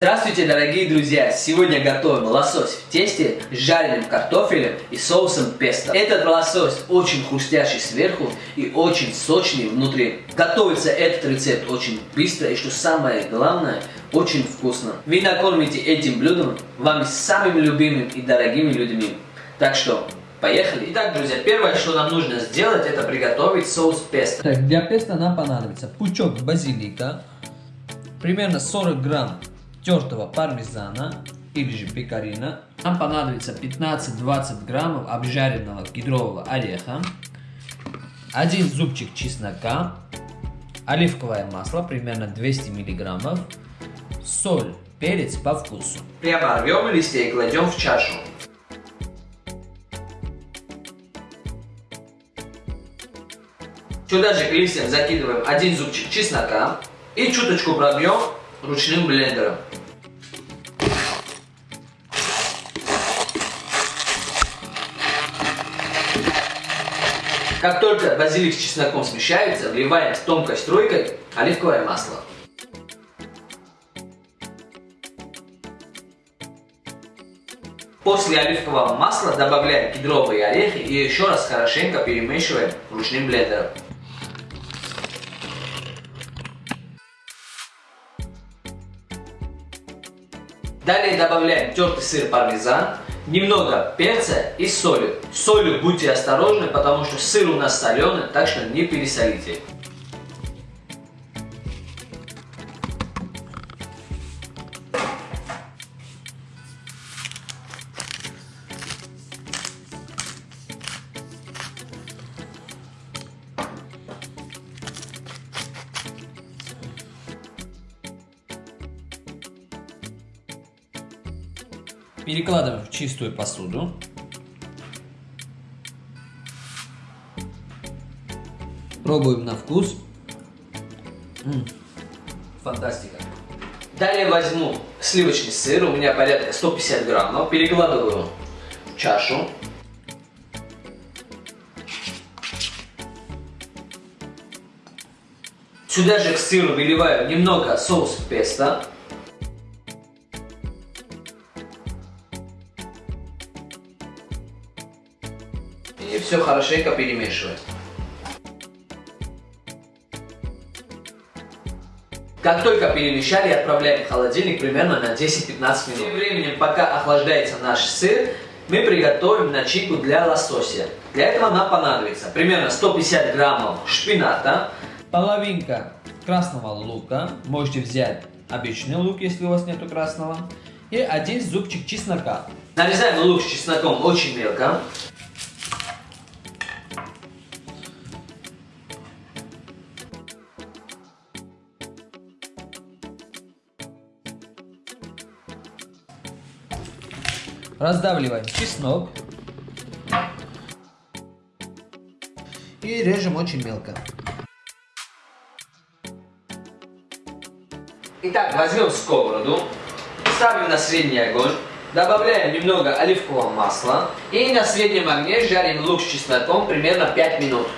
Здравствуйте, дорогие друзья! Сегодня готовим лосось в тесте с жареным картофелем и соусом песто. Этот лосось очень хрустящий сверху и очень сочный внутри. Готовится этот рецепт очень быстро и, что самое главное, очень вкусно. Вы накормите этим блюдом вами самыми любимыми и дорогими людьми. Так что, поехали! Итак, друзья, первое, что нам нужно сделать, это приготовить соус песто. Так, для песто нам понадобится пучок базилика, примерно 40 грамм тертого пармезана или же пекарина. Нам понадобится 15-20 граммов обжаренного кедрового ореха, один зубчик чеснока, оливковое масло примерно 200 миллиграммов, соль, перец по вкусу. Прямо рвем листья и кладем в чашу. Сюда же к листьям закидываем один зубчик чеснока и чуточку пробьем ручным блендером. Как только базилик с чесноком смешаются, вливаем с тонкой струйкой оливковое масло. После оливкового масла добавляем кедровые орехи и еще раз хорошенько перемешиваем ручным блендером. Далее добавляем тертый сыр пармезан, немного перца и соли. С солью будьте осторожны, потому что сыр у нас соленый, так что не пересолите. Перекладываем в чистую посуду. Пробуем на вкус. Фантастика. Далее возьму сливочный сыр, у меня порядка 150 граммов, перекладываю в чашу. Сюда же к сыру выливаю немного соус песто. Все хорошенько перемешиваем. Как только перемешали, отправляем в холодильник примерно на 10-15 минут. Тем временем, пока охлаждается наш сыр, мы приготовим начинку для лосося. Для этого нам понадобится примерно 150 граммов шпината, половинка красного лука, можете взять обычный лук, если у вас нету красного, и один зубчик чеснока. Нарезаем лук с чесноком очень мелко. Раздавливаем чеснок. И режем очень мелко. Итак, возьмем сковороду, ставим на средний огонь, добавляем немного оливкового масла и на среднем огне жарим лук с чесноком примерно 5 минут.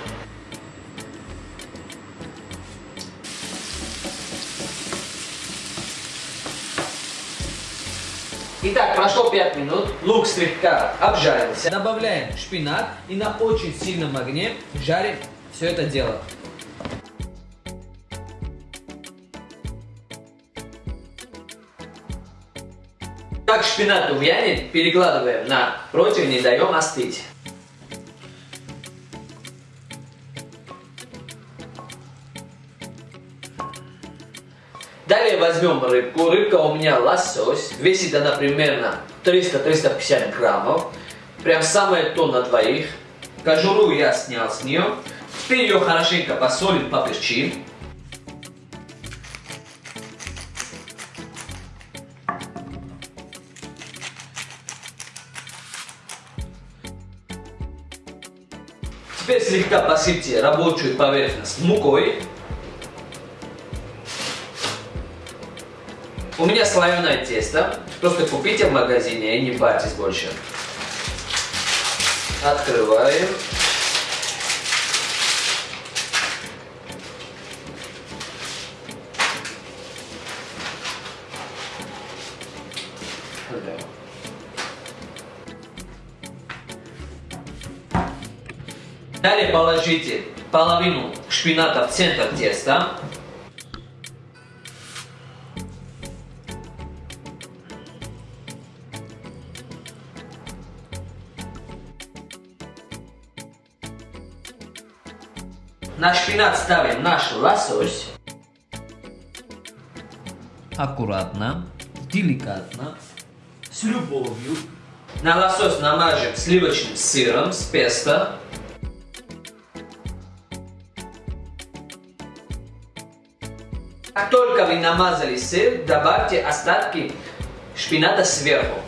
Итак, прошло 5 минут, лук слегка обжарился. Добавляем шпинат и на очень сильном огне жарим все это дело. Как шпинат увянет, перекладываем на противень и даем остыть. Возьмем рыбку. Рыбка у меня лосось. Весит она примерно 300-350 граммов. Прям самое то на двоих. Кожуру я снял с нее. Теперь ее хорошенько посолим, поперчим. Теперь слегка посыпьте рабочую поверхность мукой. У меня слоеное тесто. Просто купите в магазине и не парьтесь больше. Открываем. Далее положите половину шпината в центр теста. На шпинат ставим наш лосось. Аккуратно, деликатно, с любовью. На лосось намажем сливочным сыром с песто. Как только вы намазали сыр, добавьте остатки шпината сверху.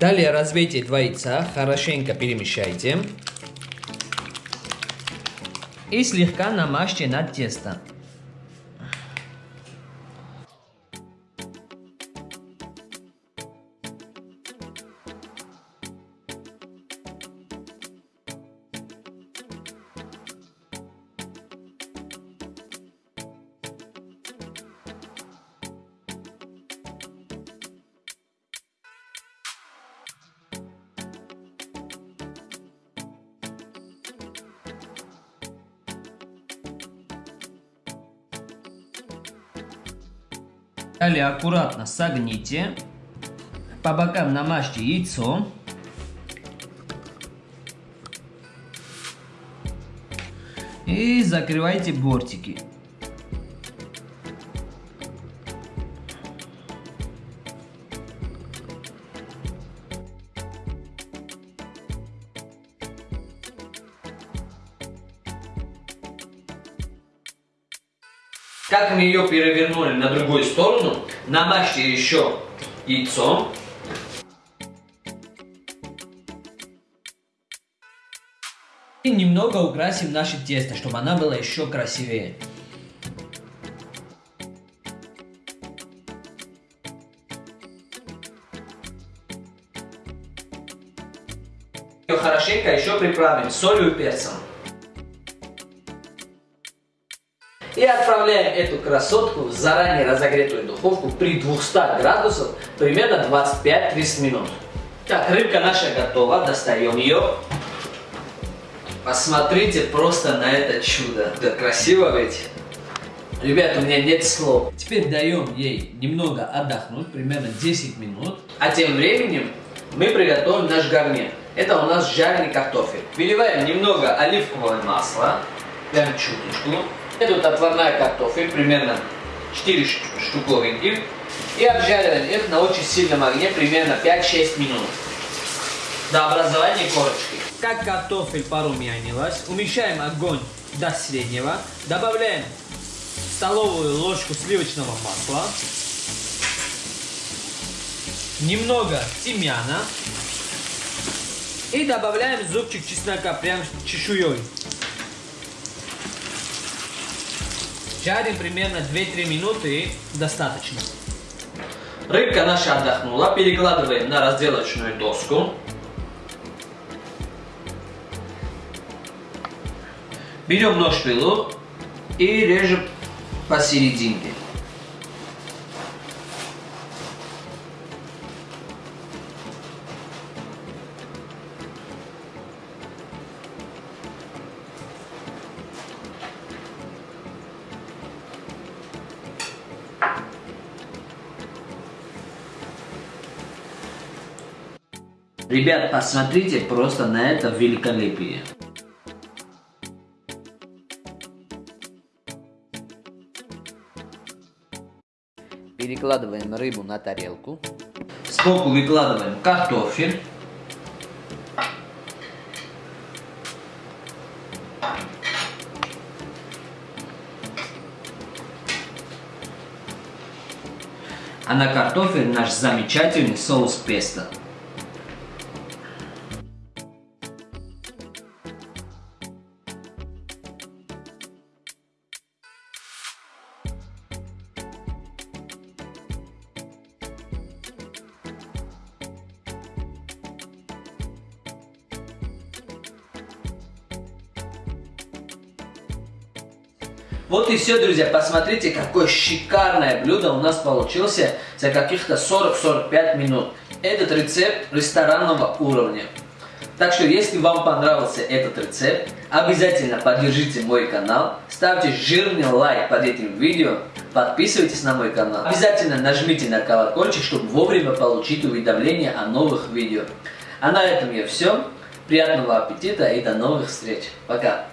Далее разбейте два яйца, хорошенько перемешайте. И слегка намажьте на тесто. Далее аккуратно согните. По бокам намажьте яйцо. И закрывайте бортики. Как мы ее перевернули на другую сторону, намажьте еще яйцом. И немного украсим наше тесто, чтобы оно было еще красивее. Ее хорошенько еще приправим солью и перцем. И отправляем эту красотку в заранее разогретую духовку при 200 градусах примерно 25-30 минут. Так, рыбка наша готова, достаем ее. Посмотрите просто на это чудо. Да красиво ведь. Ребят, у меня нет слов. Теперь даем ей немного отдохнуть, примерно 10 минут. А тем временем мы приготовим наш гарнир. Это у нас жареный картофель. Выливаем немного оливкового масла, прям чуточку. Идут отварная картофель, примерно 4 штуковинки. И обжариваем их на очень сильном огне, примерно 5-6 минут. До образования корочки. Как картофель порумянилась, уменьшаем огонь до среднего, добавляем столовую ложку сливочного масла, немного тимьяна и добавляем зубчик чеснока прям чешуей. Жарим примерно 2-3 минуты достаточно. Рыбка наша отдохнула, перекладываем на разделочную доску. Берем нож пилу и режем посерединке. Ребят, посмотрите просто на это великолепие. Перекладываем рыбу на тарелку. Сбоку выкладываем картофель. А на картофель наш замечательный соус песто. Вот и все, друзья. Посмотрите, какое шикарное блюдо у нас получилось за каких-то 40-45 минут. Этот рецепт ресторанного уровня. Так что, если вам понравился этот рецепт, обязательно поддержите мой канал, ставьте жирный лайк под этим видео, подписывайтесь на мой канал. Обязательно нажмите на колокольчик, чтобы вовремя получить уведомления о новых видео. А на этом я все. Приятного аппетита и до новых встреч. Пока.